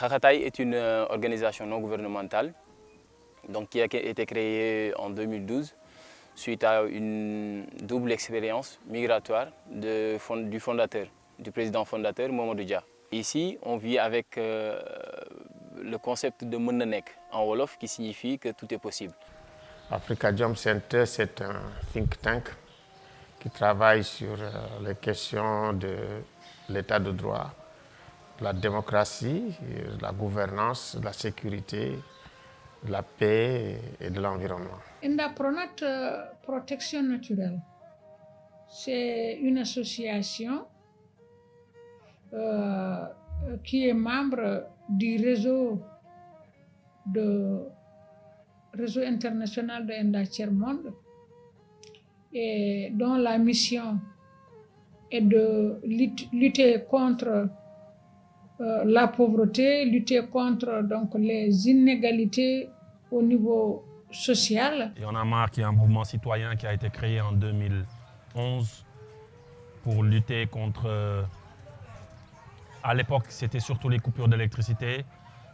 Khakataï est une organisation non gouvernementale donc, qui a été créée en 2012 suite à une double expérience migratoire du fondateur, du président fondateur Mamadou Dia. Ici, on vit avec euh, le concept de Mundanek en Wolof qui signifie que tout est possible. Africa Jump Center, c'est un think tank qui travaille sur euh, les questions de l'état de droit, la démocratie, la gouvernance, la sécurité, la paix et de l'environnement. Indapronat Protection Naturelle, c'est une association euh, qui est membre du réseau international de Enda Monde et dont la mission est de lutter contre euh, la pauvreté, lutter contre donc, les inégalités au niveau social. Il y en a marre qui est un mouvement citoyen qui a été créé en 2011 pour lutter contre... À l'époque, c'était surtout les coupures d'électricité,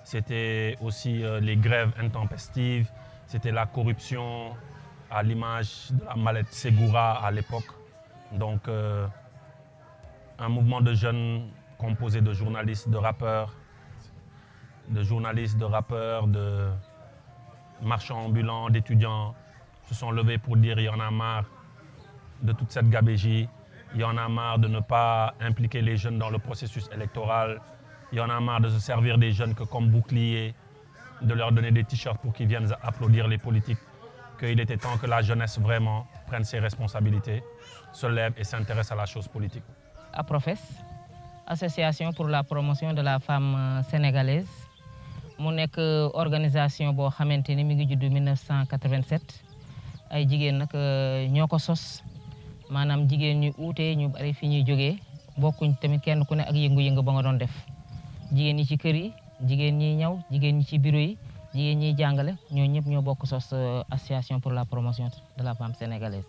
c'était aussi euh, les grèves intempestives, c'était la corruption à l'image de la mallette Segura à l'époque. Donc, euh, un mouvement de jeunes composé de journalistes, de rappeurs, de journalistes, de rappeurs, de marchands ambulants, d'étudiants se sont levés pour dire il y en a marre de toute cette gabégie, il y en a marre de ne pas impliquer les jeunes dans le processus électoral, il y en a marre de se servir des jeunes que comme bouclier, de leur donner des t-shirts pour qu'ils viennent applaudir les politiques, qu'il était temps que la jeunesse vraiment prenne ses responsabilités, se lève et s'intéresse à la chose politique. À Professe, association pour la promotion de la femme sénégalaise. Mu nekk organisation boo xamante ni mi ngi judd 1987 ay jigéen nag ñoo ko sos. Maanaam jigéen ñu uute ñu bari fi ñuy jógee. Bokkuñ tamit kenn ku ne ak yëngu-yëngu ba nga doon def. Jigéen ñi ci kër yi jigéen ñi ñaw jigéen ñi ci bureau yi jigéen ñiy jàngale ñoo ñëpp ñoo bokk sos association pour la promotion de la femme sénégalaise